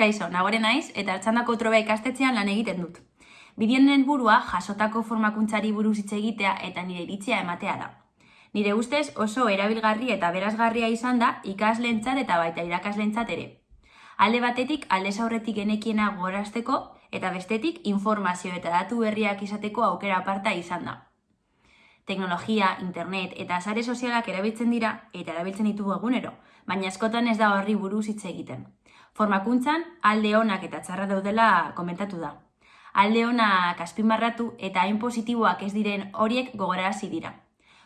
Kaixo, nagore naiz eta hartzandako troba ikastetxean lan egiten dut. Bideoen helburua jasotako formakuntzari buruz hitz egitea eta nire iritzia ematea da. Nire ustez oso erabilgarri eta berazgarria izan da ikasleentzat eta baita irakaslentzat ere. Alde batetik aldez aurretik genekiena gorazteko eta bestetik informazio eta datu berriak izateko aukera aparta izan da. Teknologia, internet eta sare sozialak erabiltzen dira eta erabiltzen ditugu egunero, baina askotan ez da horri buruz hitz egiten. Formakuntzan alde onak eta txarra daudela komentatu da. Alde onak azpimarratu eta hain positiboak ez diren horiek gogorarazi dira.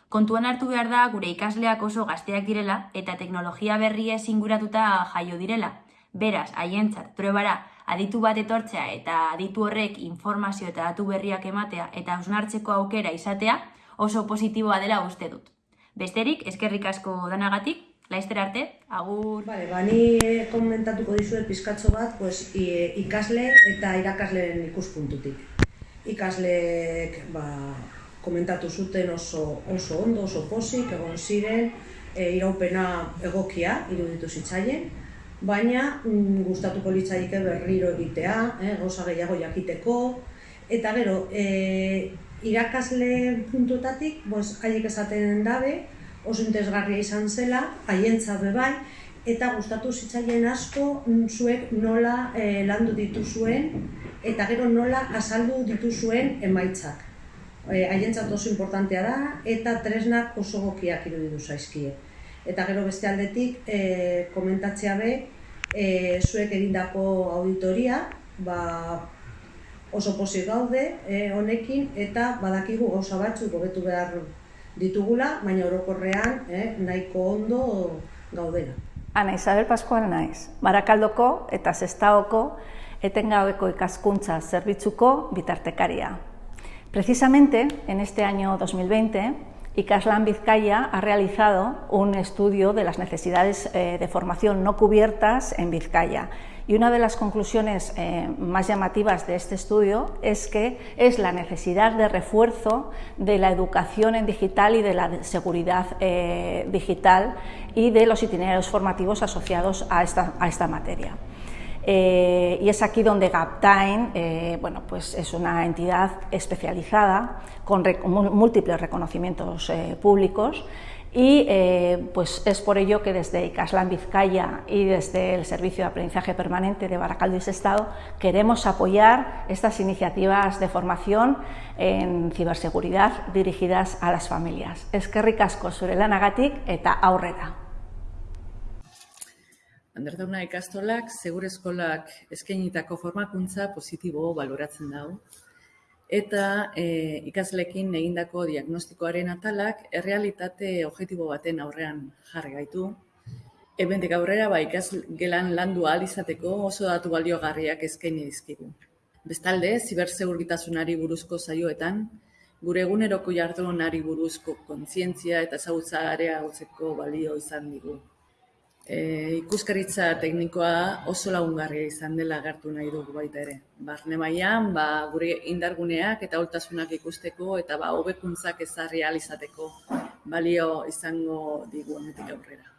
Kontuan hartu behar da gure ikasleak oso gazteak direla eta teknologia berria inguratuta jaio direla. Beraz, haientzat, probara, aditu bat etortzea eta aditu horrek informazio eta datu berriak ematea eta ausnartzeko aukera izatea oso positiboa dela uste dut. Besterik, eskerrik asko danagatik, Laizter arte, agur... Vale, ba, ni komentatuko dizuet pizkatxo bat pues, ikasle eta irakasleen ikuspuntutik. Ikasleek ba, komentatu zuten oso, oso ondo, oso posik, egon ziren, e, iraupena egokia iruditu zitzaien, baina mm, gustatuko litzaike berriro egitea, eh, gauza gehiago jakiteko, eta gero, e, irakasle puntuetatik, pues, haiek esaten dabe, oso interesgarria izan zela, haientza bai, eta gustatu zitzaien asko zuek nola e, landu dituzuen eta gero nola azaldu dituzuen emaitzak. E, haientzat oso importantea da eta tresnak oso gokiak iruditu zaizkie. Eta gero beste aldetik e, komentatzea be, e, zuek egindako auditoria, ba, oso posi gaude e, honekin eta badakigu gauza batzuk hobetu behar ditugula, baina orokorrean eh, nahiko ondo gaudena. Ana Isabel Pascual naiz, Barakaldoko eta Sestaoko etengabeko ikaskuntza zerbitzuko bitartekaria. Precisamente en este año 2020, Icaslan Vizcaya ha realizado un estudio de las necesidades eh, de formación no cubiertas en Vizcaya y una de las conclusiones eh, más llamativas de este estudio es que es la necesidad de refuerzo de la educación en digital y de la seguridad eh, digital y de los itinerarios formativos asociados a esta, a esta materia. Eh, y es aquí donde GapTime bueno, pues es una entidad especializada con múltiples reconocimientos públicos y eh, pues es por ello que desde ICASLAN Vizcaya y desde el Servicio de Aprendizaje Permanente de Baracaldo Estado queremos apoyar estas iniciativas de formación en ciberseguridad dirigidas a las familias. Es que ricasco zure lanagatik eta aurrera. Anderdauna ikastolak, segure eskolak eskainitako formakuntza positibo baloratzen dago eta e, ikaslekin egindako diagnostikoaren atalak errealitate objektibo baten aurrean jarri gaitu. Ebendik aurrera ba ikasgelan landu ahal izateko oso datu baliogarriak eskaini dizkigu. Bestalde, zibersegurgitasunari buruzko saioetan, gure eguneroko jardunari buruzko kontzientzia eta ezagutza areagotzeko balio izan digu. E, ikuskaritza teknikoa oso lagungarria izan dela agertu nahi dugu baita ere. Barne mailan, ba, gure indarguneak eta holtasunak ikusteko eta ba hobekuntzak ezarri izateko balio izango digu honetik aurrera.